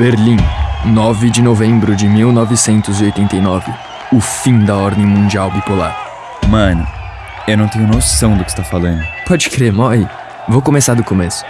Berlim, 9 de novembro de 1989. O fim da ordem mundial bipolar. Mano, eu não tenho noção do que você tá falando. Pode crer, Moi. Vou começar do começo.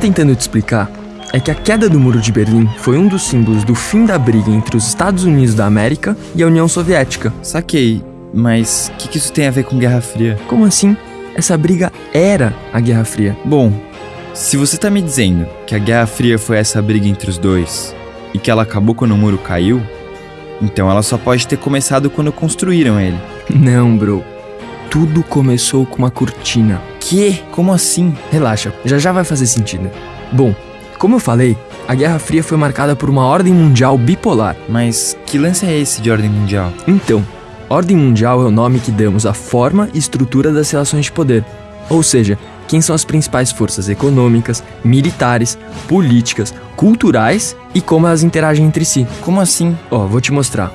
O que eu tava tentando te explicar é que a queda do Muro de Berlim foi um dos símbolos do fim da briga entre os Estados Unidos da América e a União Soviética. Saquei, mas o que, que isso tem a ver com Guerra Fria? Como assim? Essa briga era a Guerra Fria. Bom, se você tá me dizendo que a Guerra Fria foi essa briga entre os dois e que ela acabou quando o muro caiu, então ela só pode ter começado quando construíram ele. Não, bro. Tudo começou com uma cortina. Que? Como assim? Relaxa, já já vai fazer sentido. Bom, como eu falei, a Guerra Fria foi marcada por uma ordem mundial bipolar. Mas que lance é esse de ordem mundial? Então, ordem mundial é o nome que damos à forma e estrutura das relações de poder. Ou seja, quem são as principais forças econômicas, militares, políticas, culturais e como elas interagem entre si. Como assim? Ó, vou te mostrar.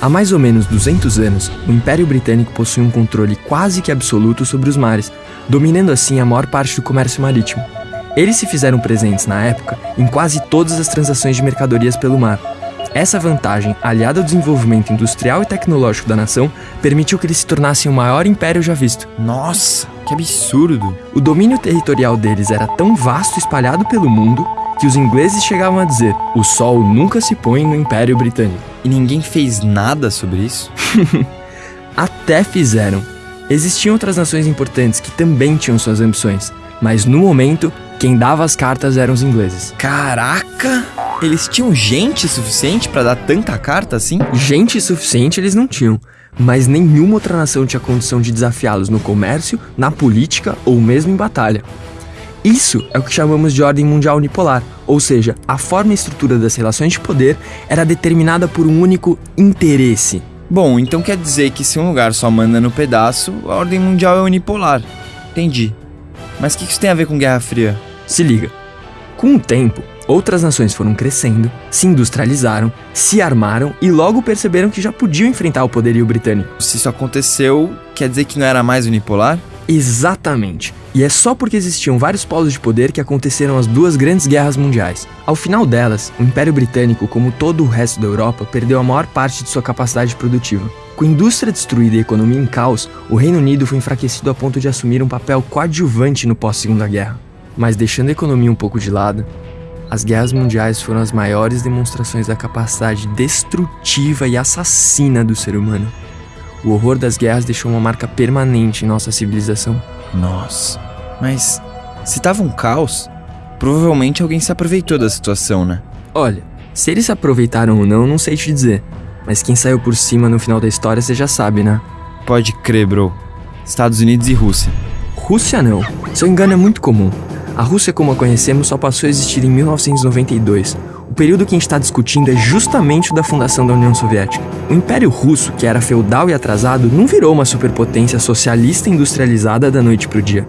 Há mais ou menos 200 anos, o Império Britânico possui um controle quase que absoluto sobre os mares, dominando assim a maior parte do comércio marítimo. Eles se fizeram presentes na época em quase todas as transações de mercadorias pelo mar. Essa vantagem, aliada ao desenvolvimento industrial e tecnológico da nação, permitiu que eles se tornassem o maior império já visto. Nossa, que absurdo! O domínio territorial deles era tão vasto e espalhado pelo mundo que os ingleses chegavam a dizer: o sol nunca se põe no Império Britânico. E ninguém fez nada sobre isso? Até fizeram. Existiam outras nações importantes que também tinham suas ambições, mas no momento, quem dava as cartas eram os ingleses. Caraca! Eles tinham gente suficiente pra dar tanta carta assim? Gente suficiente eles não tinham, mas nenhuma outra nação tinha condição de desafiá-los no comércio, na política ou mesmo em batalha. Isso é o que chamamos de ordem mundial unipolar, ou seja, a forma e estrutura das relações de poder era determinada por um único interesse. Bom, então quer dizer que se um lugar só manda no pedaço, a ordem mundial é unipolar. Entendi. Mas o que isso tem a ver com Guerra Fria? Se liga. Com o tempo, outras nações foram crescendo, se industrializaram, se armaram e logo perceberam que já podiam enfrentar o poderio britânico. Se isso aconteceu, quer dizer que não era mais unipolar? Exatamente. E é só porque existiam vários polos de poder que aconteceram as duas grandes guerras mundiais. Ao final delas, o Império Britânico, como todo o resto da Europa, perdeu a maior parte de sua capacidade produtiva. Com a indústria destruída e a economia em caos, o Reino Unido foi enfraquecido a ponto de assumir um papel coadjuvante no pós-Segunda Guerra. Mas deixando a economia um pouco de lado, as guerras mundiais foram as maiores demonstrações da capacidade destrutiva e assassina do ser humano. O horror das guerras deixou uma marca permanente em nossa civilização. Nossa. Mas se tava um caos, provavelmente alguém se aproveitou da situação, né? Olha, se eles se aproveitaram ou não, não sei te dizer. Mas quem saiu por cima no final da história você já sabe, né? Pode crer, bro. Estados Unidos e Rússia. Rússia não. Seu engano é muito comum. A Rússia como a conhecemos só passou a existir em 1992. O período que a gente está discutindo é justamente o da fundação da União Soviética. O Império Russo, que era feudal e atrasado, não virou uma superpotência socialista industrializada da noite para o dia.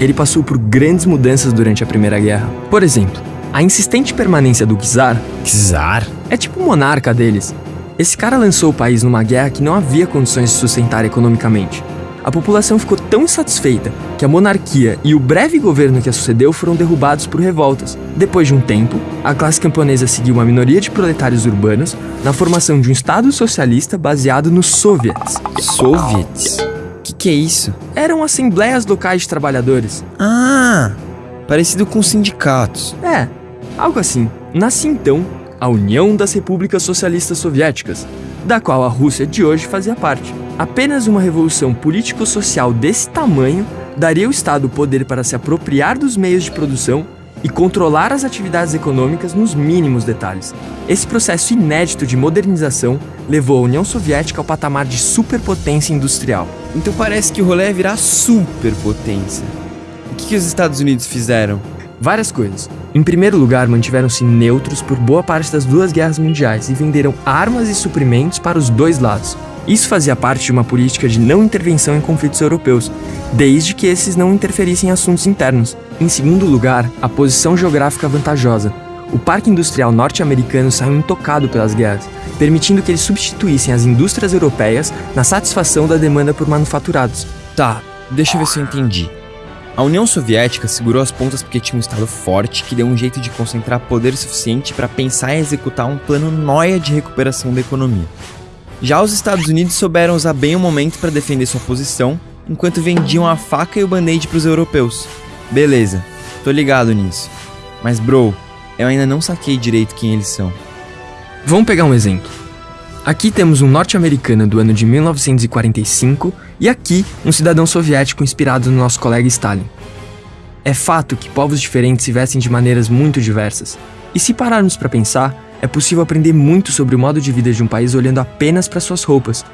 Ele passou por grandes mudanças durante a Primeira Guerra. Por exemplo, a insistente permanência do czar Czar? é tipo o monarca deles. Esse cara lançou o país numa guerra que não havia condições de sustentar economicamente. A população ficou tão insatisfeita que a monarquia e o breve governo que a sucedeu foram derrubados por revoltas. Depois de um tempo, a classe camponesa seguiu uma minoria de proletários urbanos na formação de um Estado socialista baseado nos soviets. Soviets? Que que é isso? Eram assembleias locais de trabalhadores. Ah, parecido com sindicatos. É, algo assim. Nasce então a União das Repúblicas Socialistas Soviéticas, da qual a Rússia de hoje fazia parte. Apenas uma revolução político-social desse tamanho daria ao Estado o poder para se apropriar dos meios de produção e controlar as atividades econômicas nos mínimos detalhes. Esse processo inédito de modernização levou a União Soviética ao patamar de superpotência industrial. Então parece que o rolê é virar superpotência. O que, que os Estados Unidos fizeram? Várias coisas. Em primeiro lugar, mantiveram-se neutros por boa parte das duas guerras mundiais e venderam armas e suprimentos para os dois lados. Isso fazia parte de uma política de não intervenção em conflitos europeus, desde que esses não interferissem em assuntos internos. Em segundo lugar, a posição geográfica vantajosa. O parque industrial norte-americano saiu intocado pelas guerras, permitindo que eles substituíssem as indústrias europeias na satisfação da demanda por manufaturados. Tá, deixa eu ver se eu entendi. A União Soviética segurou as pontas porque tinha um Estado forte que deu um jeito de concentrar poder suficiente para pensar e executar um plano noia de recuperação da economia. Já os Estados Unidos souberam usar bem o momento para defender sua posição, enquanto vendiam a faca e o band-aid para os europeus. Beleza, tô ligado nisso. Mas, bro, eu ainda não saquei direito quem eles são. Vamos pegar um exemplo. Aqui temos um norte-americano do ano de 1945 e aqui um cidadão soviético inspirado no nosso colega Stalin. É fato que povos diferentes se vestem de maneiras muito diversas. E se pararmos para pensar, é possível aprender muito sobre o modo de vida de um país olhando apenas para suas roupas.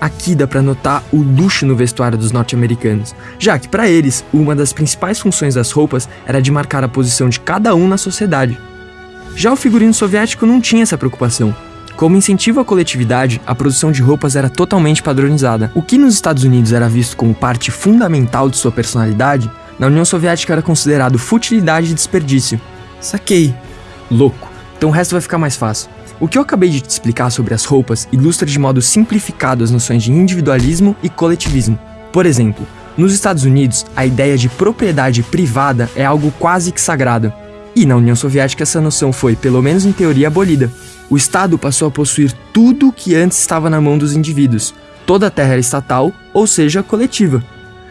Aqui dá para notar o luxo no vestuário dos norte-americanos, já que para eles, uma das principais funções das roupas era de marcar a posição de cada um na sociedade. Já o figurino soviético não tinha essa preocupação. Como incentivo à coletividade, a produção de roupas era totalmente padronizada. O que nos Estados Unidos era visto como parte fundamental de sua personalidade, na União Soviética era considerado futilidade e desperdício. Saquei. Louco. Então o resto vai ficar mais fácil. O que eu acabei de te explicar sobre as roupas ilustra de modo simplificado as noções de individualismo e coletivismo. Por exemplo, nos Estados Unidos, a ideia de propriedade privada é algo quase que sagrado. E na União Soviética essa noção foi, pelo menos em teoria, abolida. O Estado passou a possuir tudo que antes estava na mão dos indivíduos. Toda a terra era estatal, ou seja, coletiva.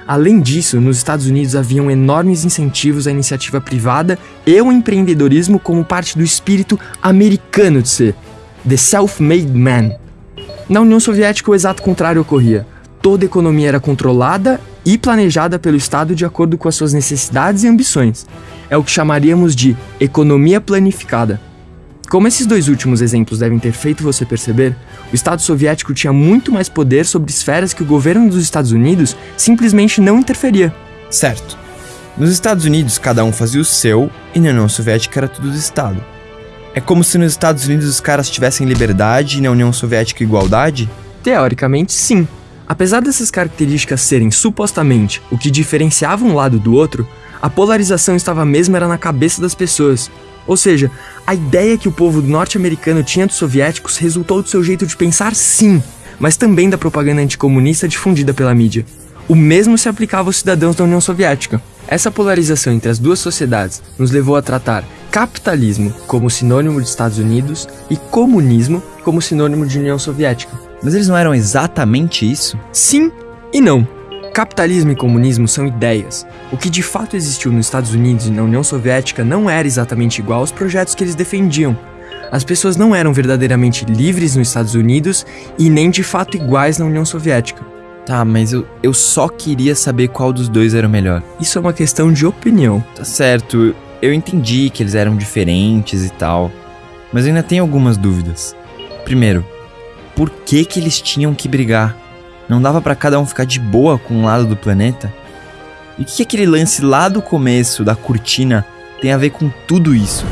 Além disso, nos Estados Unidos haviam enormes incentivos à iniciativa privada e ao empreendedorismo como parte do espírito americano de ser, the self-made man. Na União Soviética, o exato contrário ocorria. Toda a economia era controlada e planejada pelo Estado de acordo com as suas necessidades e ambições. É o que chamaríamos de economia planificada. Como esses dois últimos exemplos devem ter feito você perceber, o Estado soviético tinha muito mais poder sobre esferas que o governo dos Estados Unidos simplesmente não interferia. Certo. Nos Estados Unidos, cada um fazia o seu, e na União Soviética era tudo do Estado. É como se nos Estados Unidos os caras tivessem liberdade e na União Soviética igualdade? Teoricamente, sim. Apesar dessas características serem supostamente o que diferenciava um lado do outro, a polarização estava mesmo era na cabeça das pessoas. Ou seja, a ideia que o povo norte-americano tinha dos soviéticos resultou do seu jeito de pensar, sim, mas também da propaganda anticomunista difundida pela mídia. O mesmo se aplicava aos cidadãos da União Soviética. Essa polarização entre as duas sociedades nos levou a tratar capitalismo como sinônimo de Estados Unidos e comunismo como sinônimo de União Soviética. Mas eles não eram exatamente isso? Sim e não. Capitalismo e comunismo são ideias. O que de fato existiu nos Estados Unidos e na União Soviética não era exatamente igual aos projetos que eles defendiam. As pessoas não eram verdadeiramente livres nos Estados Unidos e nem de fato iguais na União Soviética. Tá, mas eu, eu só queria saber qual dos dois era o melhor. Isso é uma questão de opinião. Tá certo, eu entendi que eles eram diferentes e tal, mas eu ainda tenho algumas dúvidas. Primeiro, por que que eles tinham que brigar? Não dava para cada um ficar de boa com um lado do planeta? E o que, que aquele lance lá do começo da cortina tem a ver com tudo isso?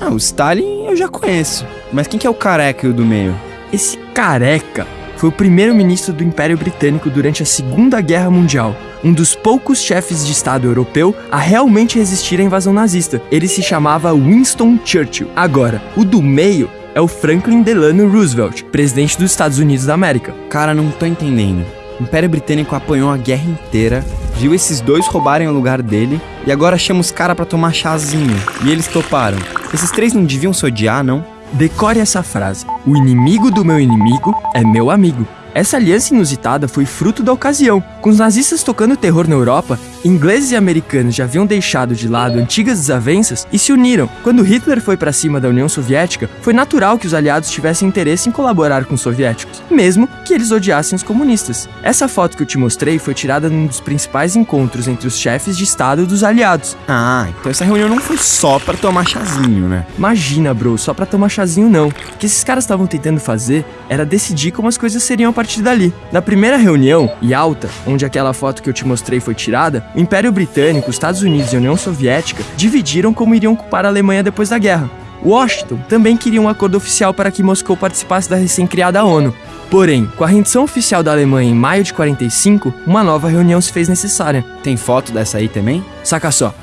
Ah, o Stalin eu já conheço. Mas quem que é o careca e o do meio? Esse careca foi o primeiro-ministro do Império Britânico durante a Segunda Guerra Mundial, um dos poucos chefes de Estado europeu a realmente resistir à invasão nazista. Ele se chamava Winston Churchill. Agora, o do meio é o Franklin Delano Roosevelt, presidente dos Estados Unidos da América. Cara, não tô entendendo. O Império Britânico apanhou a guerra inteira, viu esses dois roubarem o lugar dele e agora chama os caras pra tomar chazinho. E eles toparam. Esses três não deviam se odiar, não? Decore essa frase: O inimigo do meu inimigo é meu amigo. Essa aliança inusitada foi fruto da ocasião. Com os nazistas tocando terror na Europa, ingleses e americanos já haviam deixado de lado antigas desavenças e se uniram. Quando Hitler foi para cima da União Soviética, foi natural que os aliados tivessem interesse em colaborar com os soviéticos, mesmo que eles odiassem os comunistas. Essa foto que eu te mostrei foi tirada num dos principais encontros entre os chefes de Estado dos aliados. Ah, então essa reunião não foi só pra tomar chazinho, né? Imagina, bro, só pra tomar chazinho não. O que esses caras estavam tentando fazer era decidir como as coisas seriam a partir dali. Na primeira reunião, Yalta, onde aquela foto que eu te mostrei foi tirada, o Império Britânico, os Estados Unidos e União Soviética dividiram como iriam ocupar a Alemanha depois da guerra. Washington também queria um acordo oficial para que Moscou participasse da recém-criada ONU. Porém, com a rendição oficial da Alemanha em maio de 45, uma nova reunião se fez necessária. Tem foto dessa aí também? Saca só.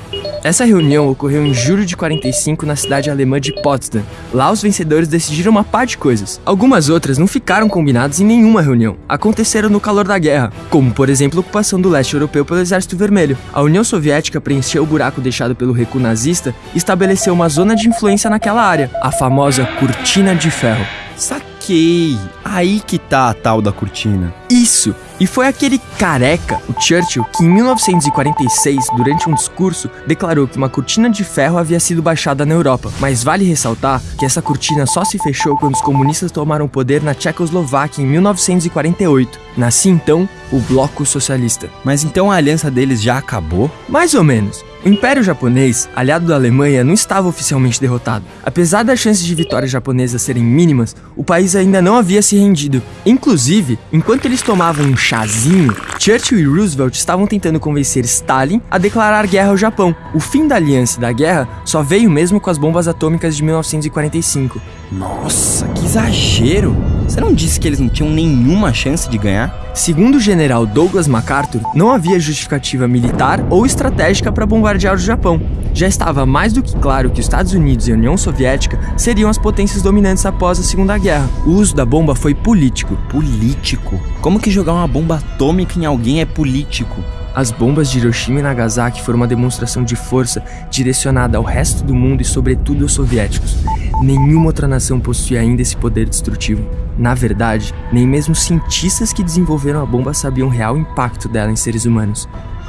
Essa reunião ocorreu em julho de 45 na cidade alemã de Potsdam. Lá os vencedores decidiram uma par de coisas. Algumas outras não ficaram combinadas em nenhuma reunião. Aconteceram no calor da guerra, como por exemplo a ocupação do leste europeu pelo Exército Vermelho. A União Soviética preencheu o buraco deixado pelo recuo nazista e estabeleceu uma zona de influência naquela área, a famosa Cortina de Ferro. Saquei! Aí que tá a tal da cortina. Isso! E foi aquele careca, o Churchill, que em 1946, durante um discurso, declarou que uma cortina de ferro havia sido baixada na Europa. Mas vale ressaltar que essa cortina só se fechou quando os comunistas tomaram o poder na Tchecoslováquia em 1948. Nascia então o Bloco Socialista. Mas então a aliança deles já acabou? Mais ou menos. O Império Japonês, aliado da Alemanha, não estava oficialmente derrotado. Apesar das chances de vitória japonesa serem mínimas, o país ainda não havia se rendido. Inclusive, enquanto eles tomavam um chazinho, Churchill e Roosevelt estavam tentando convencer Stalin a declarar guerra ao Japão. O fim da aliança e da guerra só veio mesmo com as bombas atômicas de 1945. Nossa, que exagero! Você não disse que eles não tinham nenhuma chance de ganhar? Segundo o general Douglas MacArthur, não havia justificativa militar ou estratégica para bombardear o Japão. Já estava mais do que claro que os Estados Unidos e a União Soviética seriam as potências dominantes após a Segunda Guerra. O uso da bomba foi político. Político? Como que jogar uma bomba atômica em alguém é político? As bombas de Hiroshima e Nagasaki foram uma demonstração de força direcionada ao resto do mundo e, sobretudo, aos soviéticos. Nenhuma outra nação possui ainda esse poder destrutivo. Na verdade, nem mesmo cientistas que desenvolveram a bomba sabiam o real impacto dela em seres humanos.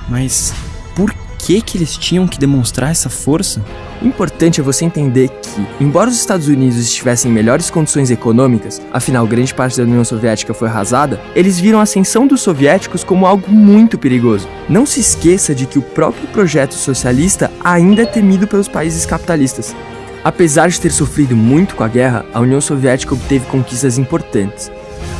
Mas por que que eles tinham que demonstrar essa força? O importante é você entender que, embora os Estados Unidos estivessem em melhores condições econômicas, afinal grande parte da União Soviética foi arrasada, eles viram a ascensão dos soviéticos como algo muito perigoso. Não se esqueça de que o próprio projeto socialista ainda é temido pelos países capitalistas. Apesar de ter sofrido muito com a guerra, a União Soviética obteve conquistas importantes.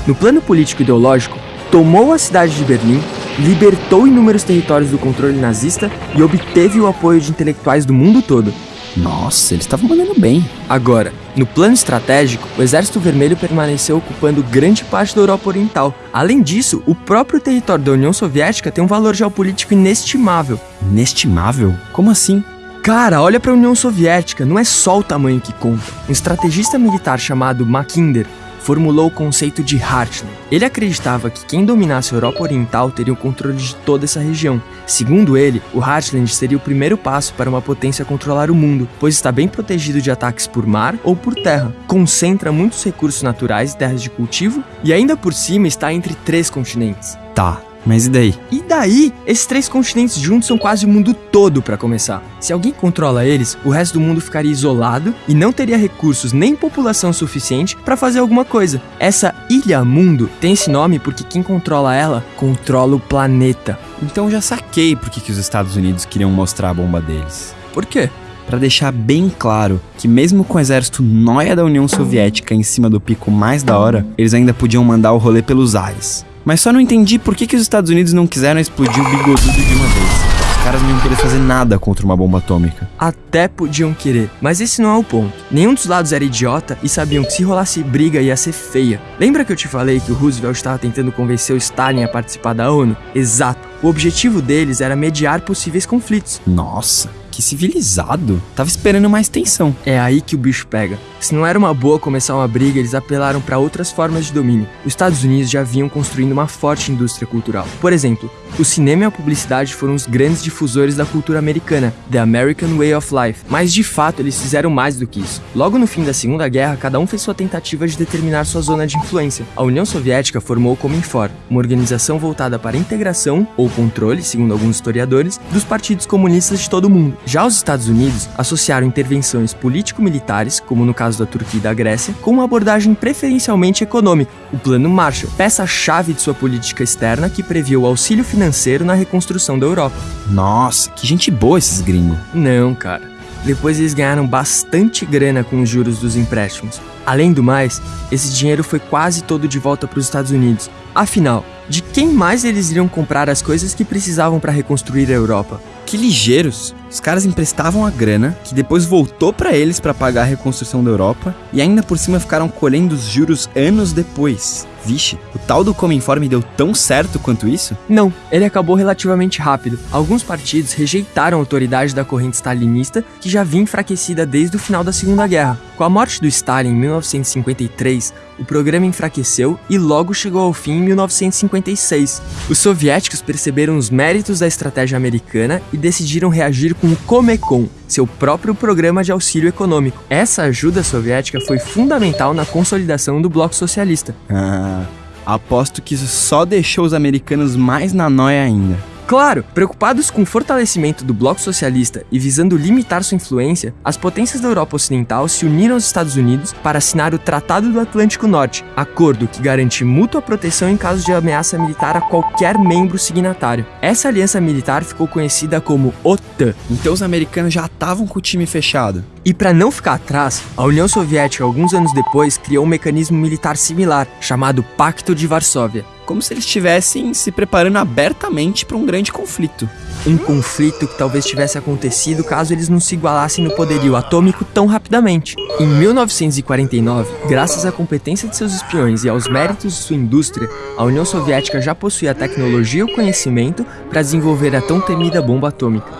No plano político ideológico, tomou a cidade de Berlim, libertou inúmeros territórios do controle nazista e obteve o apoio de intelectuais do mundo todo. Nossa, eles estavam mandando bem. Agora, no plano estratégico, o Exército Vermelho permaneceu ocupando grande parte da Europa Oriental. Além disso, o próprio território da União Soviética tem um valor geopolítico inestimável. Inestimável? Como assim? Cara, olha para a União Soviética, não é só o tamanho que conta. Um estrategista militar chamado Mackinder formulou o conceito de Heartland. Ele acreditava que quem dominasse a Europa Oriental teria o controle de toda essa região. Segundo ele, o Heartland seria o primeiro passo para uma potência controlar o mundo, pois está bem protegido de ataques por mar ou por terra. Concentra muitos recursos naturais e terras de cultivo e ainda por cima está entre três continentes. Tá, mas e daí? E daí, esses três continentes juntos são quase o mundo todo para começar. Se alguém controla eles, o resto do mundo ficaria isolado e não teria recursos nem população suficiente para fazer alguma coisa. Essa ilha mundo tem esse nome porque quem controla ela controla o planeta. Então já saquei por que, os Estados Unidos queriam mostrar a bomba deles. Por quê? Para deixar bem claro que mesmo com o exército nóia da União Soviética em cima do pico mais da hora, eles ainda podiam mandar o rolê pelos ares. Mas só não entendi por que, que os Estados Unidos não quiseram explodir o bigodudo de uma vez. Os caras não iam querer fazer nada contra uma bomba atômica. Até podiam querer, mas esse não é o ponto. Nenhum dos lados era idiota e sabiam que se rolasse briga ia ser feia. Lembra que eu te falei que o Roosevelt estava tentando convencer o Stalin a participar da ONU? Exato. O objetivo deles era mediar possíveis conflitos. Nossa, que civilizado. Tava esperando mais tensão. É aí que o bicho pega. Se não era uma boa começar uma briga, eles apelaram para outras formas de domínio. Os Estados Unidos já vinham construindo uma forte indústria cultural. Por exemplo, o cinema e a publicidade foram os grandes difusores da cultura americana, The American Way of Life. Mas de fato, eles fizeram mais do que isso. Logo no fim da Segunda Guerra, cada um fez sua tentativa de determinar sua zona de influência. A União Soviética formou o Cominfor, uma organização voltada para a integração ou controle, segundo alguns historiadores, dos partidos comunistas de todo o mundo. Já os Estados Unidos associaram intervenções político-militares, como no caso da Turquia e da Grécia, com uma abordagem preferencialmente econômica, o Plano Marshall, peça-chave de sua política externa que previa o auxílio financeiro na reconstrução da Europa. Nossa, que gente boa esses gringos. Não, cara. Depois eles ganharam bastante grana com os juros dos empréstimos. Além do mais, esse dinheiro foi quase todo de volta para os Estados Unidos. Afinal, de quem mais eles iriam comprar as coisas que precisavam para reconstruir a Europa? Que ligeiros. Os caras emprestavam a grana, que depois voltou pra eles pra pagar a reconstrução da Europa, e ainda por cima ficaram colhendo os juros anos depois. Vixe, o tal do Cominforme deu tão certo quanto isso? Não, ele acabou relativamente rápido. Alguns partidos rejeitaram a autoridade da corrente stalinista, que já vinha enfraquecida desde o final da Segunda Guerra. Com a morte do Stalin em 1953, o programa enfraqueceu e logo chegou ao fim em 1956. Os soviéticos perceberam os méritos da estratégia americana e decidiram reagir com o Comecon, seu próprio programa de auxílio econômico. Essa ajuda soviética foi fundamental na consolidação do bloco socialista. Ah, aposto que isso só deixou os americanos mais na noia ainda. Claro, preocupados com o fortalecimento do bloco socialista e visando limitar sua influência, as potências da Europa Ocidental se uniram aos Estados Unidos para assinar o Tratado do Atlântico Norte, acordo que garante mútua proteção em caso de ameaça militar a qualquer membro signatário. Essa aliança militar ficou conhecida como OTAN. Então os americanos já estavam com o time fechado. E para não ficar atrás, a União Soviética, alguns anos depois, criou um mecanismo militar similar, chamado Pacto de Varsóvia. Como se eles estivessem se preparando abertamente para um grande conflito. Um conflito que talvez tivesse acontecido caso eles não se igualassem no poderio atômico tão rapidamente. Em 1949, graças à competência de seus espiões e aos méritos de sua indústria, a União Soviética já possuía a tecnologia e o conhecimento para desenvolver a tão temida bomba atômica.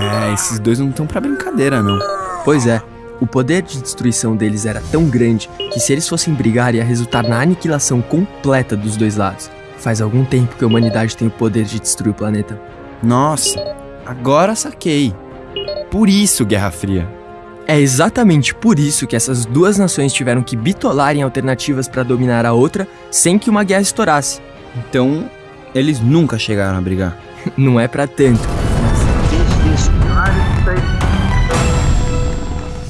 É, esses dois não estão para brincadeira, não. Pois é, o poder de destruição deles era tão grande que se eles fossem brigar ia resultar na aniquilação completa dos dois lados. Faz algum tempo que a humanidade tem o poder de destruir o planeta. Nossa, agora saquei. Por isso, Guerra Fria. É exatamente por isso que essas duas nações tiveram que bitolar em alternativas para dominar a outra sem que uma guerra estourasse. Então, eles nunca chegaram a brigar. Não é para tanto.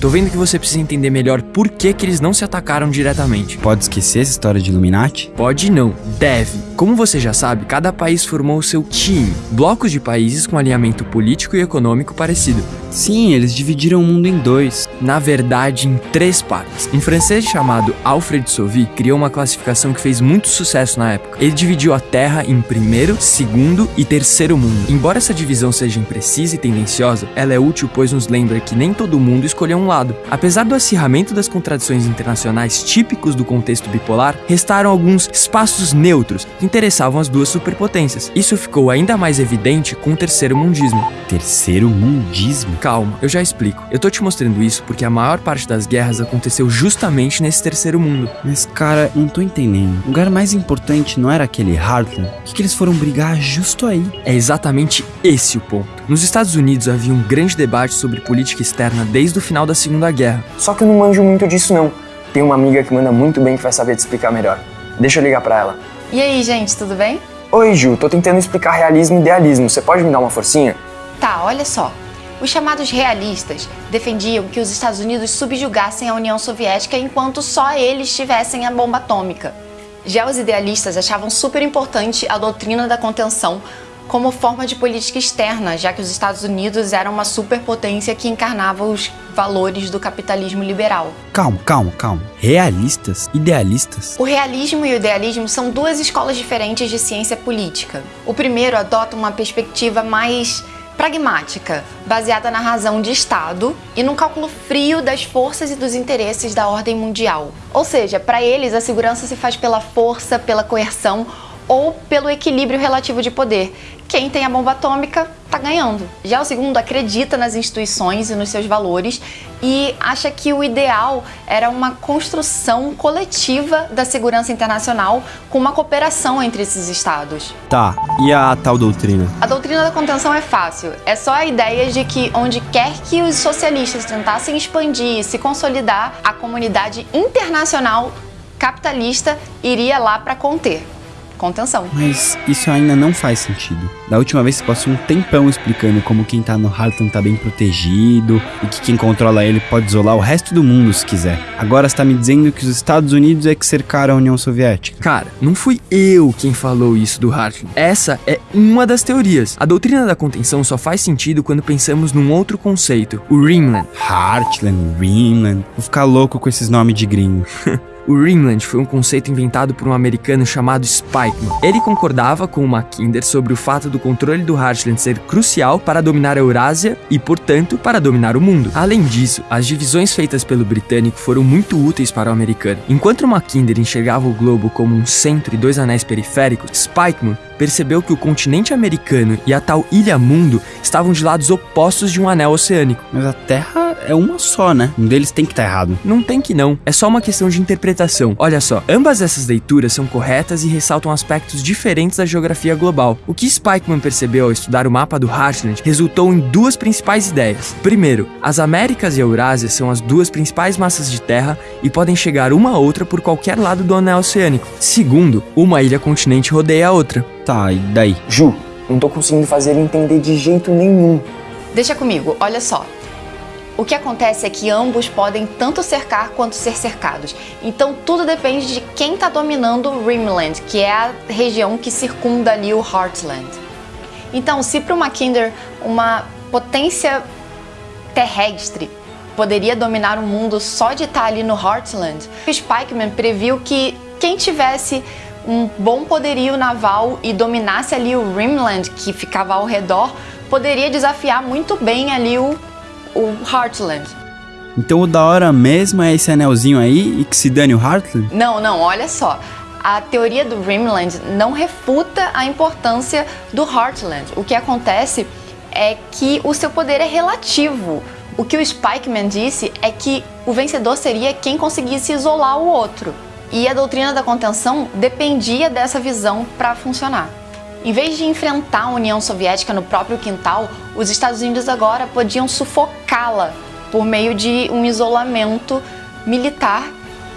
Tô vendo que você precisa entender melhor por que, que eles não se atacaram diretamente. Pode esquecer essa história de Illuminati? Pode não, deve. Como você já sabe, cada país formou o seu time, blocos de países com alinhamento político e econômico parecido. Sim, eles dividiram o mundo em dois. Na verdade, em três partes. Um francês chamado Alfred Sauvy criou uma classificação que fez muito sucesso na época. Ele dividiu a Terra em primeiro, segundo e terceiro mundo. Embora essa divisão seja imprecisa e tendenciosa, ela é útil pois nos lembra que nem todo mundo escolheu um lado. Apesar do acirramento das contradições internacionais típicos do contexto bipolar, restaram alguns espaços neutros que interessavam as duas superpotências. Isso ficou ainda mais evidente com o terceiro mundismo. Terceiro mundismo? Calma, eu já explico. Eu tô te mostrando isso porque a maior parte das guerras aconteceu justamente nesse terceiro mundo. Mas, cara, não tô entendendo. O lugar mais importante não era aquele Heartland? Por que, que eles foram brigar justo aí? É exatamente esse o ponto. Nos Estados Unidos havia um grande debate sobre política externa desde o final da Segunda Guerra. Só que eu não manjo muito disso não. Tem uma amiga que manda muito bem que vai saber te explicar melhor. Deixa eu ligar pra ela. E aí, gente, tudo bem? Oi, Ju, tô tentando explicar realismo e idealismo. Você pode me dar uma forcinha? Tá, olha só. Os chamados realistas defendiam que os Estados Unidos subjugassem a União Soviética enquanto só eles tivessem a bomba atômica. Já os idealistas achavam super importante a doutrina da contenção como forma de política externa, já que os Estados Unidos eram uma superpotência que encarnava os valores do capitalismo liberal. Calma, calma, calma. Realistas? Idealistas? O realismo e o idealismo são duas escolas diferentes de ciência política. O primeiro adota uma perspectiva mais pragmática, baseada na razão de Estado e no cálculo frio das forças e dos interesses da ordem mundial. Ou seja, para eles a segurança se faz pela força, pela coerção ou pelo equilíbrio relativo de poder. Quem tem a bomba atômica está ganhando. Já o segundo acredita nas instituições e nos seus valores e acha que o ideal era uma construção coletiva da segurança internacional com uma cooperação entre esses estados. Tá, e a tal doutrina? A doutrina da contenção é fácil. É só a ideia de que onde quer que os socialistas tentassem expandir e se consolidar, a comunidade internacional capitalista iria lá para conter. Contenção. Mas isso ainda não faz sentido. Da última vez você passou um tempão explicando como quem tá no Heartland tá bem protegido e que quem controla ele pode isolar o resto do mundo se quiser. Agora você tá me dizendo que os Estados Unidos é que cercaram a União Soviética. Cara, não fui eu quem falou isso do Hartland. Essa é uma das teorias. A doutrina da contenção só faz sentido quando pensamos num outro conceito, o Rimland. Heartland, Greenland. Vou ficar louco com esses nomes de gringo. O Rimland foi um conceito inventado por um americano chamado Spikeman. Ele concordava com o Mackinder sobre o fato do controle do Heartland ser crucial para dominar a Eurásia e, portanto, para dominar o mundo. Além disso, as divisões feitas pelo britânico foram muito úteis para o americano. Enquanto o Mackinder enxergava o globo como um centro e dois anéis periféricos, Spikeman percebeu que o continente americano e a tal Ilha Mundo estavam de lados opostos de um anel oceânico. Mas a Terra é uma só, né? Um deles tem que estar errado. Não tem que não, é só uma questão de interpretação. Olha só, ambas essas leituras são corretas e ressaltam aspectos diferentes da geografia global. O que Spikeman percebeu ao estudar o mapa do Heartland resultou em duas principais ideias. Primeiro, as Américas e a Eurásia são as duas principais massas de terra e podem chegar uma a outra por qualquer lado do anel oceânico. Segundo, uma ilha-continente rodeia a outra. Tá, e daí? Ju, não tô conseguindo fazer ele entender de jeito nenhum. Deixa comigo, olha só. O que acontece é que ambos podem tanto cercar quanto ser cercados. Então tudo depende de quem está dominando Rimland, que é a região que circunda ali o Heartland. Então, se para o Mackinder uma potência terrestre poderia dominar o mundo só de estar ali no Heartland, Spikeman previu que quem tivesse um bom poderio naval e dominasse ali o Rimland, que ficava ao redor, poderia desafiar muito bem ali o, o Heartland. Então o da hora mesmo é esse anelzinho aí e que se dane o Heartland? Não, não, olha só. A teoria do Rimland não refuta a importância do Heartland. O que acontece é que o seu poder é relativo. O que o Spikeman disse é que o vencedor seria quem conseguisse isolar o outro. E a doutrina da contenção dependia dessa visão para funcionar. Em vez de enfrentar a União Soviética no próprio quintal, os Estados Unidos agora podiam sufocá-la por meio de um isolamento militar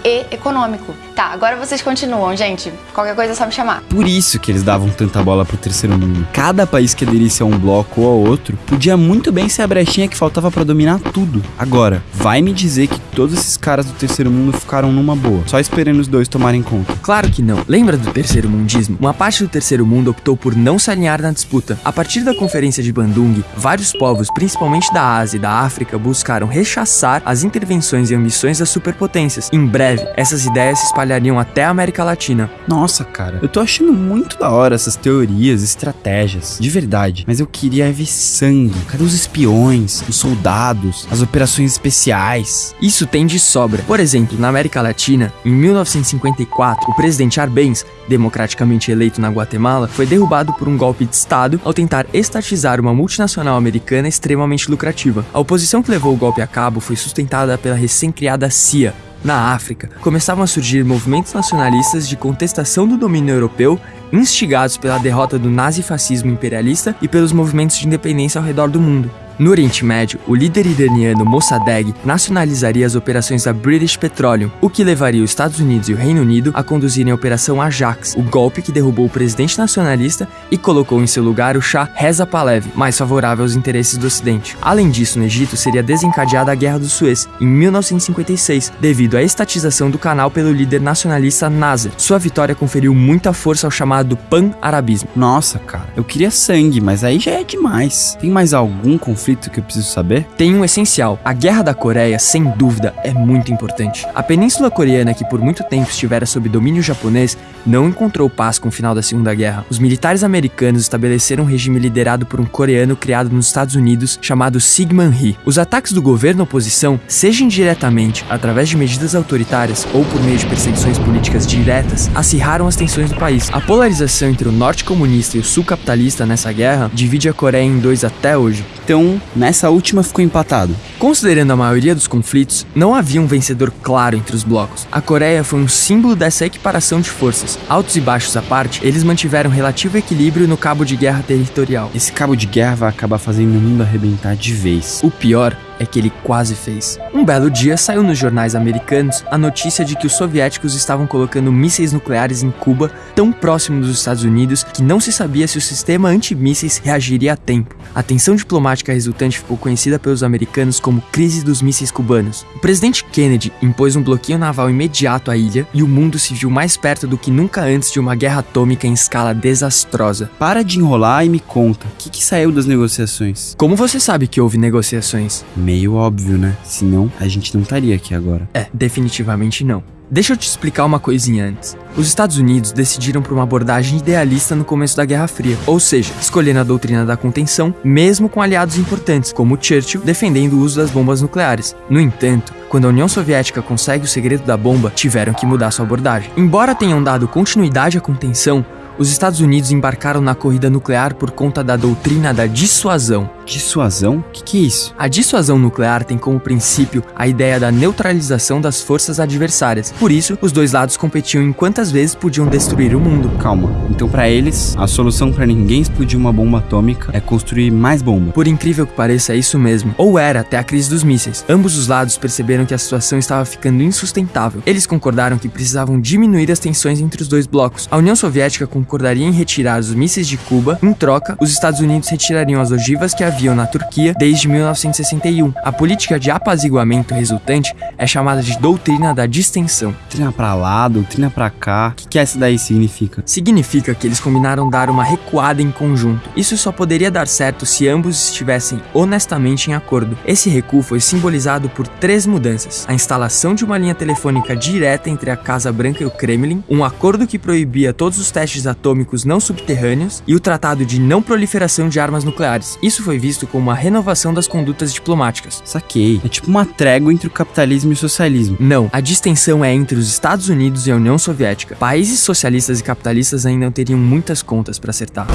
e econômico. Tá, agora vocês continuam, gente. Qualquer coisa é só me chamar. Por isso que eles davam tanta bola pro terceiro mundo. Cada país que aderisse a um bloco ou ao outro podia muito bem ser a brechinha que faltava para dominar tudo. Agora, vai me dizer que todos esses caras do terceiro mundo ficaram numa boa, só esperando os dois tomarem conta. Claro que não. Lembra do terceiro mundismo? Uma parte do terceiro mundo optou por não se alinhar na disputa. A partir da conferência de Bandung, vários povos, principalmente da Ásia e da África, buscaram rechaçar as intervenções e ambições das superpotências. Em breve, essas ideias se espalhariam até a América Latina. Nossa, cara, eu tô achando muito da hora essas teorias, estratégias, de verdade. Mas eu queria ver sangue. Cadê os espiões, os soldados, as operações especiais? Isso tem de sobra. Por exemplo, na América Latina, em 1954, o presidente Arbenz, democraticamente eleito na Guatemala, foi derrubado por um golpe de Estado ao tentar estatizar uma multinacional americana extremamente lucrativa. A oposição que levou o golpe a cabo foi sustentada pela recém-criada CIA, na África, começavam a surgir movimentos nacionalistas de contestação do domínio europeu, instigados pela derrota do nazifascismo imperialista e pelos movimentos de independência ao redor do mundo. No Oriente Médio, o líder iraniano Mossadegh nacionalizaria as operações da British Petroleum, o que levaria os Estados Unidos e o Reino Unido a conduzirem a Operação Ajax, o golpe que derrubou o presidente nacionalista e colocou em seu lugar o Shah Reza Pahlavi, mais favorável aos interesses do Ocidente. Além disso, no Egito seria desencadeada a Guerra do Suez, em 1956, devido à estatização do canal pelo líder nacionalista Nasser. Sua vitória conferiu muita força ao chamado pan-arabismo. Nossa, cara, eu queria sangue, mas aí já é demais. Tem mais algum conflito que eu preciso saber? Tem um essencial. A Guerra da Coreia, sem dúvida, é muito importante. A Península Coreana, que por muito tempo estivera sob domínio japonês, não encontrou paz com o final da Segunda Guerra. Os militares americanos estabeleceram um regime liderado por um coreano criado nos Estados Unidos chamado Sigman Rhee. Os ataques do governo oposição, seja indiretamente, através de medidas autoritárias ou por meio de perseguições políticas diretas, acirraram as tensões do país. A polarização entre o norte comunista e o sul capitalista nessa guerra divide a Coreia em dois até hoje. Então, nessa última ficou empatado. Considerando a maioria dos conflitos, não havia um vencedor claro entre os blocos. A Coreia foi um símbolo dessa equiparação de forças. Altos e baixos à parte, eles mantiveram relativo equilíbrio no cabo de guerra territorial. Esse cabo de guerra vai acabar fazendo o mundo arrebentar de vez. O pior é que ele quase fez. Um belo dia saiu nos jornais americanos a notícia de que os soviéticos estavam colocando mísseis nucleares em Cuba, tão próximo dos Estados Unidos que não se sabia se o sistema antimísseis reagiria a tempo. A tensão diplomática resultante ficou conhecida pelos americanos como crise dos mísseis cubanos. O presidente Kennedy impôs um bloqueio naval imediato à ilha e o mundo se viu mais perto do que nunca antes de uma guerra atômica em escala desastrosa. Para de enrolar e me conta, o que, que saiu das negociações? Como você sabe que houve negociações? Meio óbvio, né? Senão a gente não estaria aqui agora. É, definitivamente não. Deixa eu te explicar uma coisinha antes. Os Estados Unidos decidiram por uma abordagem idealista no começo da Guerra Fria, ou seja, escolhendo a doutrina da contenção, mesmo com aliados importantes, como Churchill defendendo o uso das bombas nucleares. No entanto, quando a União Soviética consegue o segredo da bomba, tiveram que mudar sua abordagem. Embora tenham dado continuidade à contenção, os Estados Unidos embarcaram na corrida nuclear por conta da doutrina da dissuasão. Dissuasão? O que, que é isso? A dissuasão nuclear tem como princípio a ideia da neutralização das forças adversárias. Por isso, os dois lados competiam em quantas vezes podiam destruir o mundo. Calma. Então, pra eles, a solução pra ninguém explodir uma bomba atômica é construir mais bomba. Por incrível que pareça, é isso mesmo. Ou era até a crise dos mísseis. Ambos os lados perceberam que a situação estava ficando insustentável. Eles concordaram que precisavam diminuir as tensões entre os dois blocos. A União Soviética concordaria em retirar os mísseis de Cuba. Em troca, os Estados Unidos retirariam as ogivas que haviam na Turquia desde 1961. A política de apaziguamento resultante é chamada de doutrina da distensão. Doutrina pra lá, doutrina pra cá. O que, que essa daí significa? Significa que eles combinaram dar uma recuada em conjunto. Isso só poderia dar certo se ambos estivessem honestamente em acordo. Esse recuo foi simbolizado por três mudanças: a instalação de uma linha telefônica direta entre a Casa Branca e o Kremlin, um acordo que proibia todos os testes atômicos não subterrâneos e o Tratado de Não Proliferação de Armas Nucleares. Isso foi visto como uma renovação das condutas diplomáticas. Saquei. É tipo uma trégua entre o capitalismo e o socialismo. Não, a distensão é entre os Estados Unidos e a União Soviética. Países socialistas e capitalistas ainda teriam muitas contas para acertar.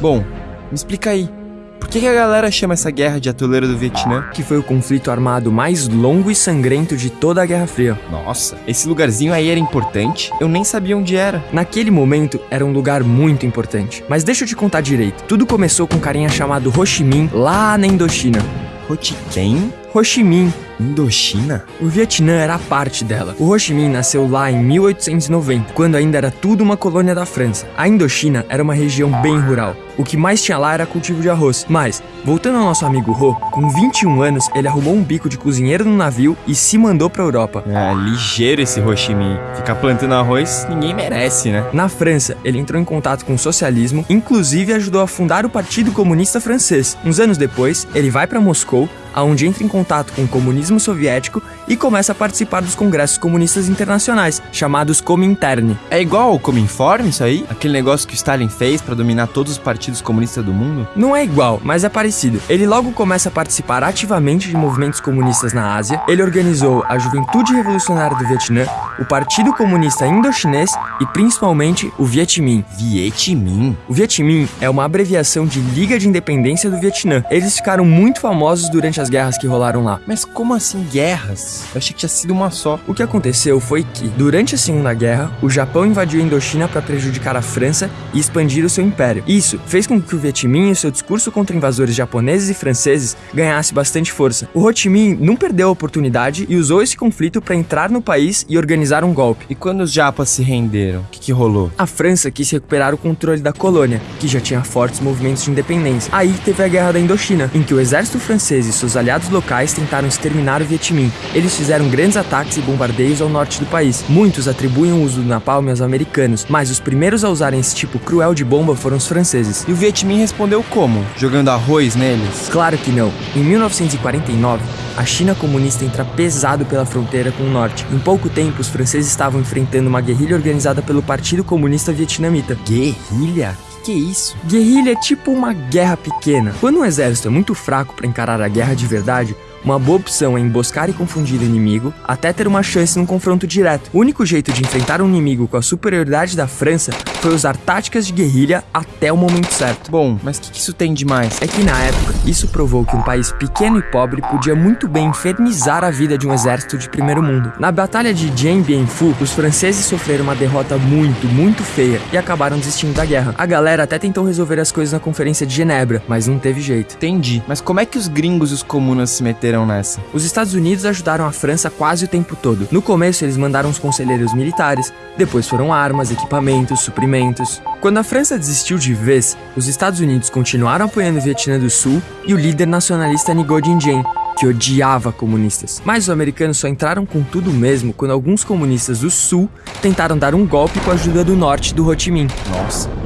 Bom, me explica aí. Por que, que a galera chama essa guerra de atoleiro do Vietnã? Que foi o conflito armado mais longo e sangrento de toda a Guerra Fria. Nossa, esse lugarzinho aí era importante? Eu nem sabia onde era. Naquele momento, era um lugar muito importante. Mas deixa eu te contar direito. Tudo começou com um carinha chamado Ho Chi Minh, lá na Indochina. Rotiquem? Ho Chi Minh Indochina? O Vietnã era parte dela. O Ho Chi Minh nasceu lá em 1890, quando ainda era tudo uma colônia da França. A Indochina era uma região bem rural. O que mais tinha lá era cultivo de arroz. Mas, voltando ao nosso amigo Ho, com 21 anos, ele arrumou um bico de cozinheiro no navio e se mandou pra Europa. É, ligeiro esse Ho Chi Minh. Ficar plantando arroz, ninguém merece, né? Na França, ele entrou em contato com o socialismo, inclusive ajudou a fundar o Partido Comunista Francês. Uns anos depois, ele vai para Moscou, aonde entra em contato com o comunismo soviético e começa a participar dos congressos comunistas internacionais, chamados Comintern. É igual ao Cominform isso aí? Aquele negócio que o Stalin fez pra dominar todos os partidos comunistas do mundo? Não é igual, mas é parecido. Ele logo começa a participar ativamente de movimentos comunistas na Ásia. Ele organizou a Juventude Revolucionária do Vietnã, o Partido Comunista Indochinês e principalmente o Viet Minh. Viet Minh? O Viet Minh é uma abreviação de Liga de Independência do Vietnã. Eles ficaram muito famosos durante as guerras que rolaram lá. Mas como assim guerras? Eu achei que tinha sido uma só. O que aconteceu foi que, durante a Segunda Guerra, o Japão invadiu a Indochina para prejudicar a França e expandir o seu império. Isso fez com que o Viet Minh e seu discurso contra invasores japoneses e franceses ganhasse bastante força. O Ho Chi Minh não perdeu a oportunidade e usou esse conflito para entrar no país e organizar um golpe. E quando os japas se renderam, o que, que rolou? A França quis recuperar o controle da colônia, que já tinha fortes movimentos de independência. Aí teve a Guerra da Indochina, em que o exército francês e seus aliados locais tentaram exterminar o Viet Minh. Eles fizeram grandes ataques e bombardeios ao norte do país. Muitos atribuem o uso do napalm aos americanos, mas os primeiros a usarem esse tipo cruel de bomba foram os franceses. E o Viet Minh respondeu como? Jogando arroz neles? Claro que não. Em 1949, a China comunista entra pesado pela fronteira com o norte. Em pouco tempo, os franceses estavam enfrentando uma guerrilha organizada pelo Partido Comunista Vietnamita. Guerrilha? Que é isso? Guerrilha é tipo uma guerra pequena. Quando um exército é muito fraco para encarar a guerra de verdade, uma boa opção é emboscar e confundir o inimigo até ter uma chance num confronto direto. O único jeito de enfrentar um inimigo com a superioridade da França foi usar táticas de guerrilha até o momento certo. Bom, mas o que, que isso tem de mais? É que na época, isso provou que um país pequeno e pobre podia muito bem infernizar a vida de um exército de primeiro mundo. Na Batalha de Dien Bien Phu, os franceses sofreram uma derrota muito, muito feia e acabaram desistindo da guerra. A galera até tentou resolver as coisas na Conferência de Genebra, mas não teve jeito. Entendi. Mas como é que os gringos e os comunas se meteram nessa? Os Estados Unidos ajudaram a França quase o tempo todo. No começo, eles mandaram os conselheiros militares, depois foram armas, equipamentos, suprimentos. Quando a França desistiu de vez, os Estados Unidos continuaram apoiando o Vietnã do Sul e o líder nacionalista Ngo Dinh Diem, que odiava comunistas. Mas os americanos só entraram com tudo mesmo quando alguns comunistas do Sul tentaram dar um golpe com a ajuda do Norte do Ho Chi Minh. Nossa.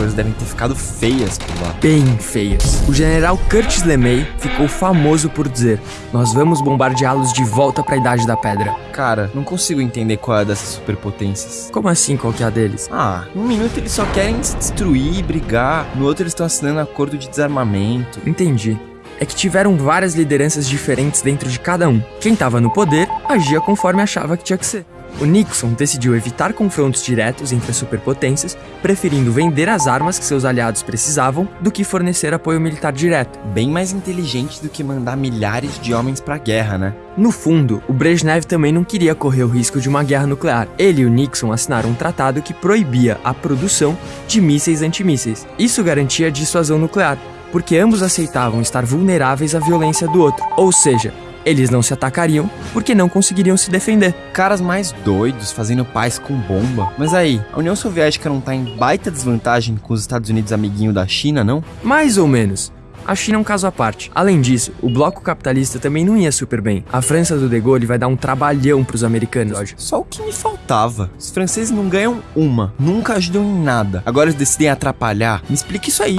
Coisas devem ter ficado feias por lá. Bem feias. O general Curtis LeMay ficou famoso por dizer: Nós vamos bombardeá-los de volta para a Idade da Pedra. Cara, não consigo entender qual é dessas superpotências. Como assim qual que é a deles? Ah, num minuto eles só querem se destruir e brigar, no outro eles estão assinando acordo de desarmamento. Entendi. É que tiveram várias lideranças diferentes dentro de cada um. Quem estava no poder agia conforme achava que tinha que ser. O Nixon decidiu evitar confrontos diretos entre as superpotências, preferindo vender as armas que seus aliados precisavam do que fornecer apoio militar direto. Bem mais inteligente do que mandar milhares de homens pra guerra, né? No fundo, o Brezhnev também não queria correr o risco de uma guerra nuclear. Ele e o Nixon assinaram um tratado que proibia a produção de mísseis antimísseis. Isso garantia a dissuasão nuclear, porque ambos aceitavam estar vulneráveis à violência do outro. Ou seja, eles não se atacariam porque não conseguiriam se defender. Caras mais doidos fazendo paz com bomba. Mas aí, a União Soviética não tá em baita desvantagem com os Estados Unidos amiguinho da China, não? Mais ou menos. A China é um caso à parte. Além disso, o bloco capitalista também não ia super bem. A França do De Gaulle vai dar um trabalhão pros americanos hoje. Só o que me faltava. Os franceses não ganham uma, nunca ajudam em nada. Agora eles decidem atrapalhar. Me explica isso aí.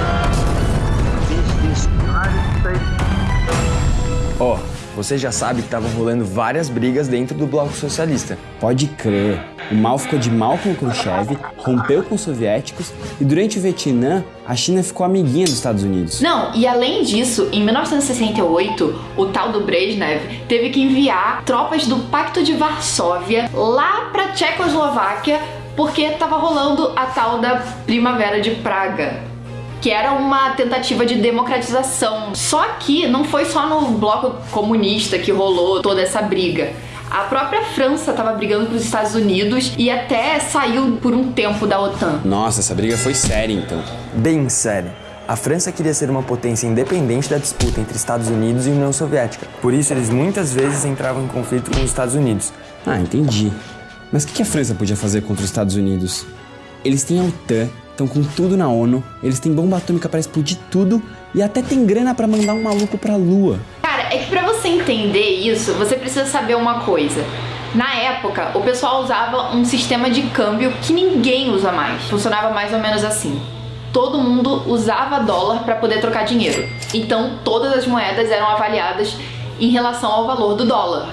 Ó, você já sabe que estavam rolando várias brigas dentro do bloco socialista. Pode crer. O mal ficou de mal com o Khrushchev, rompeu com os soviéticos e durante o Vietnã, a China ficou amiguinha dos Estados Unidos. Não, e além disso, em 1968, o tal do Brezhnev teve que enviar tropas do Pacto de Varsóvia lá pra Tchecoslováquia porque tava rolando a tal da Primavera de Praga. Que era uma tentativa de democratização. Só que não foi só no bloco comunista que rolou toda essa briga. A própria França estava brigando com os Estados Unidos e até saiu por um tempo da OTAN. Nossa, essa briga foi séria então. Bem sério. A França queria ser uma potência independente da disputa entre Estados Unidos e União Soviética. Por isso, eles muitas vezes entravam em conflito com os Estados Unidos. Ah, entendi. Mas o que que a França podia fazer contra os Estados Unidos? Eles têm a OTAN, estão com tudo na ONU, eles têm bomba atômica para explodir tudo e até tem grana para mandar um maluco pra lua. Cara, é que pra você entender isso, você precisa saber uma coisa. Na época, o pessoal usava um sistema de câmbio que ninguém usa mais. Funcionava mais ou menos assim. Todo mundo usava dólar para poder trocar dinheiro. Então, todas as moedas eram avaliadas em relação ao valor do dólar.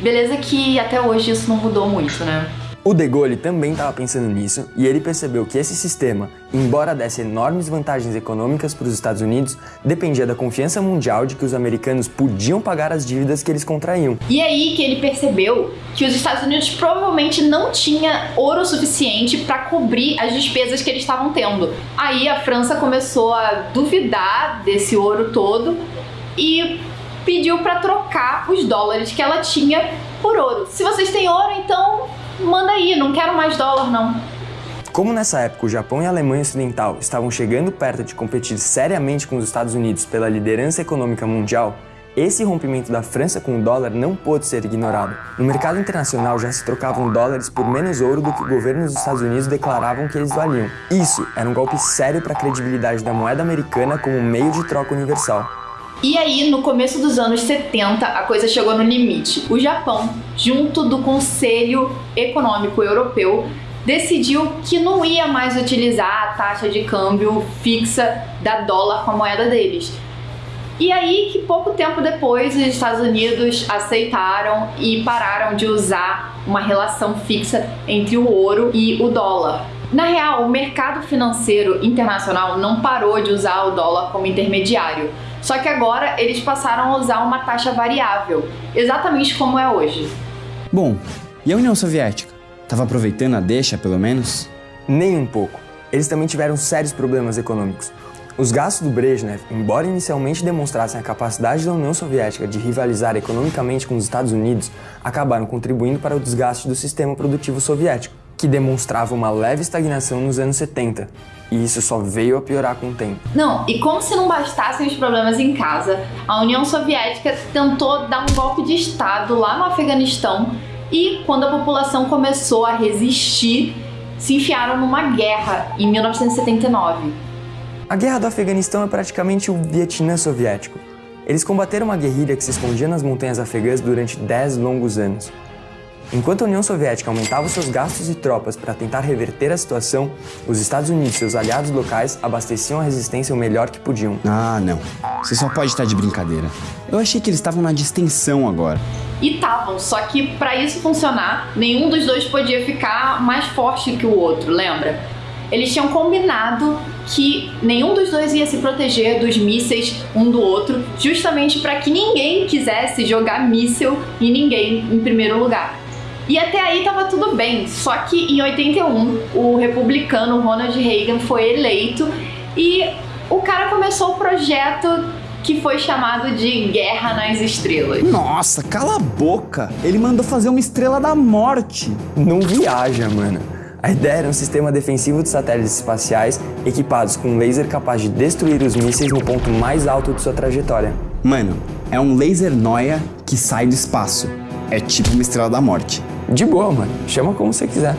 Beleza que até hoje isso não mudou muito, né? O De Gaulle também estava pensando nisso e ele percebeu que esse sistema, embora desse enormes vantagens econômicas para os Estados Unidos, dependia da confiança mundial de que os americanos podiam pagar as dívidas que eles contraíam. E aí que ele percebeu que os Estados Unidos provavelmente não tinha ouro suficiente para cobrir as despesas que eles estavam tendo. Aí a França começou a duvidar desse ouro todo e pediu para trocar os dólares que ela tinha por ouro. Se vocês têm ouro, então manda aí, não quero mais dólar não. Como nessa época o Japão e a Alemanha Ocidental estavam chegando perto de competir seriamente com os Estados Unidos pela liderança econômica mundial, esse rompimento da França com o dólar não pôde ser ignorado. No mercado internacional já se trocavam dólares por menos ouro do que o governo dos Estados Unidos declaravam que eles valiam. Isso era um golpe sério para a credibilidade da moeda americana como meio de troca universal. E aí, no começo dos anos 70, a coisa chegou no limite. O Japão, junto do Conselho Econômico Europeu, decidiu que não ia mais utilizar a taxa de câmbio fixa da dólar com a moeda deles. E aí que pouco tempo depois os Estados Unidos aceitaram e pararam de usar uma relação fixa entre o ouro e o dólar. Na real, o mercado financeiro internacional não parou de usar o dólar como intermediário. Só que agora eles passaram a usar uma taxa variável, exatamente como é hoje. Bom, e a União Soviética? Tava aproveitando a deixa, pelo menos? Nem um pouco. Eles também tiveram sérios problemas econômicos. Os gastos do Brezhnev, embora inicialmente demonstrassem a capacidade da União Soviética de rivalizar economicamente com os Estados Unidos, acabaram contribuindo para o desgaste do sistema produtivo soviético, que demonstrava uma leve estagnação nos anos 70. E isso só veio a piorar com o tempo. Não, e como se não bastassem os problemas em casa, a União Soviética tentou dar um golpe de Estado lá no Afeganistão e, quando a população começou a resistir, se enfiaram numa guerra em 1979. A guerra do Afeganistão é praticamente o Vietnã soviético. Eles combateram uma guerrilha que se escondia nas montanhas afegãs durante 10 longos anos. Enquanto a União Soviética aumentava seus gastos e tropas para tentar reverter a situação, os Estados Unidos e seus aliados locais abasteciam a resistência o melhor que podiam. Ah, não. Você só pode estar de brincadeira. Eu achei que eles estavam na distensão agora. E estavam, só que para isso funcionar, nenhum dos dois podia ficar mais forte que o outro, lembra? Eles tinham combinado que nenhum dos dois ia se proteger dos mísseis um do outro, justamente para que ninguém quisesse jogar míssil em ninguém em primeiro lugar. E até aí tava tudo bem, só que em 81 o republicano Ronald Reagan foi eleito e o cara começou o projeto que foi chamado de Guerra nas Estrelas. Nossa, cala a boca! Ele mandou fazer uma estrela da morte. Não viaja, mano. A ideia era um sistema defensivo de satélites espaciais equipados com um laser capaz de destruir os mísseis no ponto mais alto de sua trajetória. Mano, é um laser noia que sai do espaço. É tipo uma estrela da morte. De boa, mano. Chama como você quiser.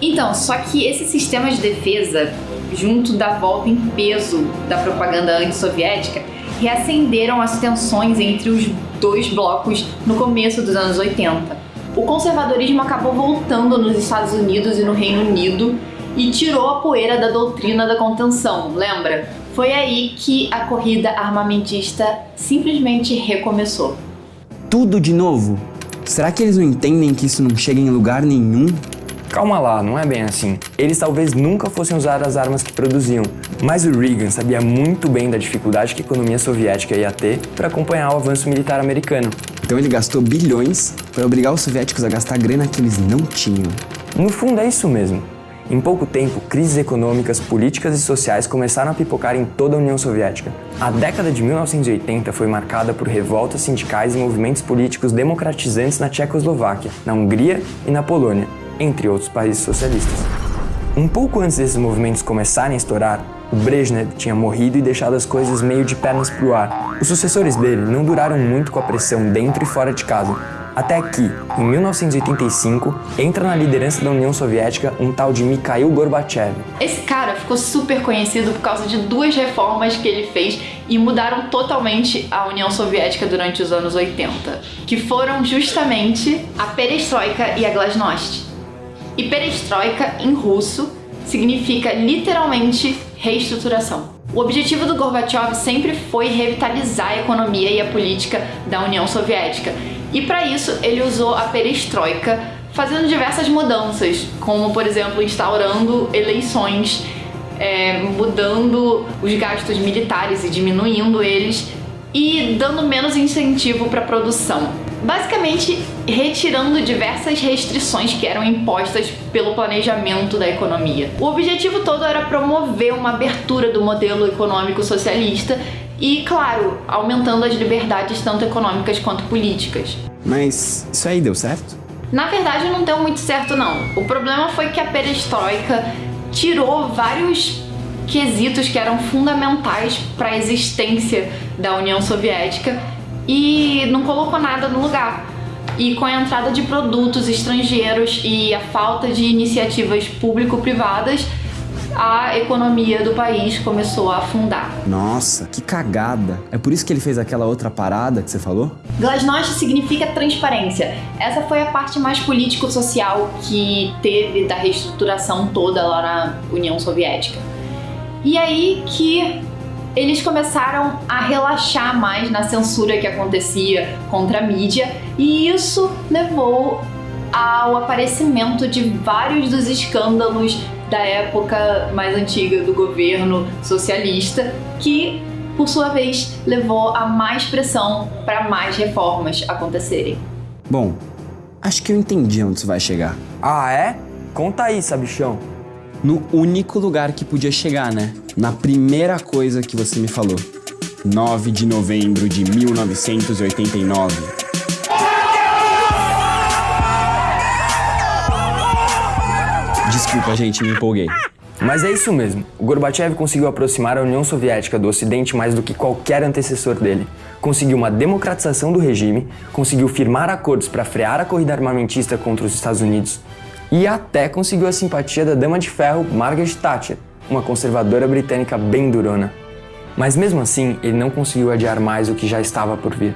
Então, só que esse sistema de defesa, junto da volta em peso da propaganda antissoviética, reacenderam as tensões entre os dois blocos no começo dos anos 80. O conservadorismo acabou voltando nos Estados Unidos e no Reino Unido e tirou a poeira da doutrina da contenção, lembra? Foi aí que a corrida armamentista simplesmente recomeçou. Tudo de novo? Será que eles não entendem que isso não chega em lugar nenhum? Calma lá, não é bem assim. Eles talvez nunca fossem usar as armas que produziam, mas o Reagan sabia muito bem da dificuldade que a economia soviética ia ter para acompanhar o avanço militar americano. Então ele gastou bilhões para obrigar os soviéticos a gastar grana que eles não tinham. No fundo é isso mesmo. Em pouco tempo, crises econômicas, políticas e sociais começaram a pipocar em toda a União Soviética. A década de 1980 foi marcada por revoltas sindicais e movimentos políticos democratizantes na Tchecoslováquia, na Hungria e na Polônia, entre outros países socialistas. Um pouco antes desses movimentos começarem a estourar, Brezhnev tinha morrido e deixado as coisas meio de pernas pro ar. Os sucessores dele não duraram muito com a pressão dentro e fora de casa, até que, em 1985, entra na liderança da União Soviética um tal de Mikhail Gorbachev. Esse cara ficou super conhecido por causa de duas reformas que ele fez e mudaram totalmente a União Soviética durante os anos 80, que foram justamente a perestroika e a glasnost. E perestroika, em russo, significa literalmente reestruturação. O objetivo do Gorbachev sempre foi revitalizar a economia e a política da União Soviética e para isso ele usou a perestroika, fazendo diversas mudanças, como por exemplo instaurando eleições, é, mudando os gastos militares e diminuindo eles e dando menos incentivo para a produção. Basicamente, retirando diversas restrições que eram impostas pelo planejamento da economia. O objetivo todo era promover uma abertura do modelo econômico socialista e, claro, aumentando as liberdades tanto econômicas quanto políticas. Mas isso aí deu certo? Na verdade, não deu muito certo, não. O problema foi que a perestroika tirou vários quesitos que eram fundamentais para a existência da União Soviética e não colocou nada no lugar. E com a entrada de produtos estrangeiros e a falta de iniciativas público-privadas, a economia do país começou a afundar. Nossa, que cagada. É por isso que ele fez aquela outra parada que você falou? Glasnost significa transparência. Essa foi a parte mais político-social que teve da reestruturação toda lá na União Soviética. E aí que eles começaram a relaxar mais na censura que acontecia contra a mídia, e isso levou ao aparecimento de vários dos escândalos da época mais antiga do governo socialista, que por sua vez levou a mais pressão para mais reformas acontecerem. Bom, acho que eu entendi onde isso vai chegar. Ah, é? Conta aí, sabichão. No único lugar que podia chegar, né? Na primeira coisa que você me falou. 9 de novembro de 1989. Desculpa, gente, me empolguei. Mas é isso mesmo. O Gorbachev conseguiu aproximar a União Soviética do Ocidente mais do que qualquer antecessor dele. Conseguiu uma democratização do regime, conseguiu firmar acordos para frear a corrida armamentista contra os Estados Unidos e até conseguiu a simpatia da dama de ferro Margaret Thatcher, uma conservadora britânica bem durona. Mas mesmo assim, ele não conseguiu adiar mais o que já estava por vir.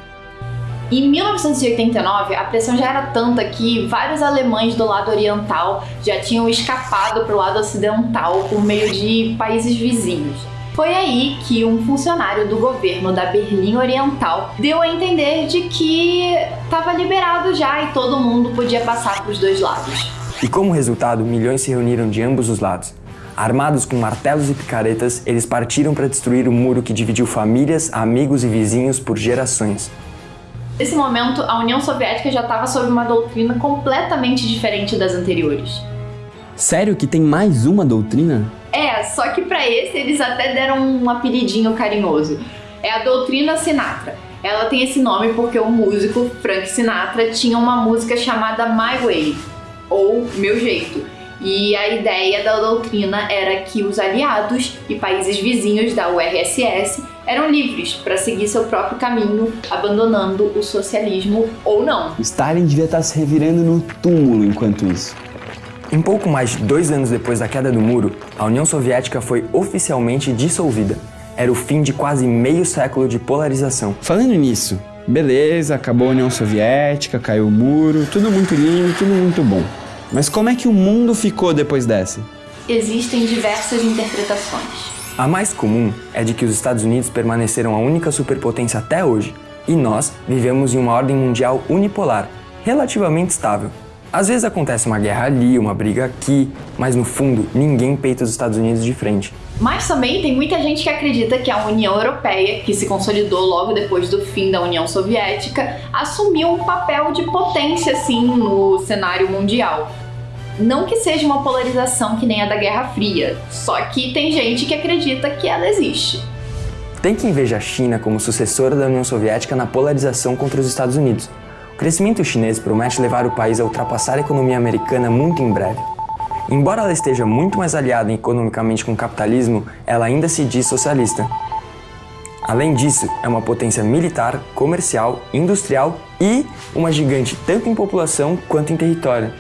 Em 1989, a pressão já era tanta que vários alemães do lado oriental já tinham escapado para o lado ocidental por meio de países vizinhos. Foi aí que um funcionário do governo da Berlim Oriental deu a entender de que estava liberado já e todo mundo podia passar para os dois lados. E como resultado, milhões se reuniram de ambos os lados. Armados com martelos e picaretas, eles partiram para destruir o muro que dividiu famílias, amigos e vizinhos por gerações. Nesse momento, a União Soviética já estava sob uma doutrina completamente diferente das anteriores. Sério que tem mais uma doutrina? É, só que para esse eles até deram um apelidinho carinhoso. É a doutrina Sinatra. Ela tem esse nome porque o músico Frank Sinatra tinha uma música chamada My Way, ou Meu Jeito. E a ideia da doutrina era que os aliados e países vizinhos da URSS eram livres para seguir seu próprio caminho, abandonando o socialismo ou não. Stalin devia estar se revirando no túmulo enquanto isso. Em pouco mais de dois anos depois da queda do muro, a União Soviética foi oficialmente dissolvida. Era o fim de quase meio século de polarização. Falando nisso, beleza, acabou a União Soviética, caiu o muro, tudo muito lindo, tudo muito bom. Mas como é que o mundo ficou depois dessa? Existem diversas interpretações. A mais comum é de que os Estados Unidos permaneceram a única superpotência até hoje, e nós vivemos em uma ordem mundial unipolar, relativamente estável. Às vezes acontece uma guerra ali, uma briga aqui, mas no fundo ninguém peita os Estados Unidos de frente. Mas também tem muita gente que acredita que a União Europeia, que se consolidou logo depois do fim da União Soviética, assumiu um papel de potência assim no cenário mundial. Não que seja uma polarização que nem a da Guerra Fria, só que tem gente que acredita que ela existe. Tem quem veja a China como sucessora da União Soviética na polarização contra os Estados Unidos. O crescimento chinês promete levar o país a ultrapassar a economia americana muito em breve. Embora ela esteja muito mais aliada economicamente com o capitalismo, ela ainda se diz socialista. Além disso, é uma potência militar, comercial, industrial e uma gigante tanto em população quanto em território.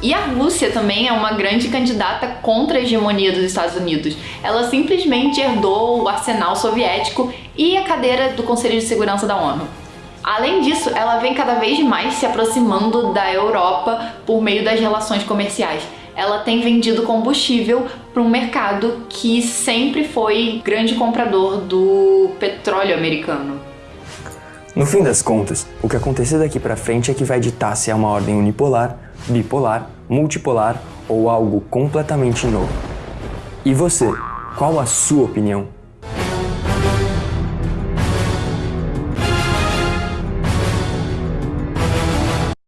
E a Rússia também é uma grande candidata contra a hegemonia dos Estados Unidos. Ela simplesmente herdou o arsenal soviético e a cadeira do Conselho de Segurança da ONU. Além disso, ela vem cada vez mais se aproximando da Europa por meio das relações comerciais. Ela tem vendido combustível para um mercado que sempre foi grande comprador do petróleo americano. No fim das contas, o que acontecer daqui para frente é que vai ditar se é uma ordem unipolar, bipolar, multipolar ou algo completamente novo. E você, qual a sua opinião?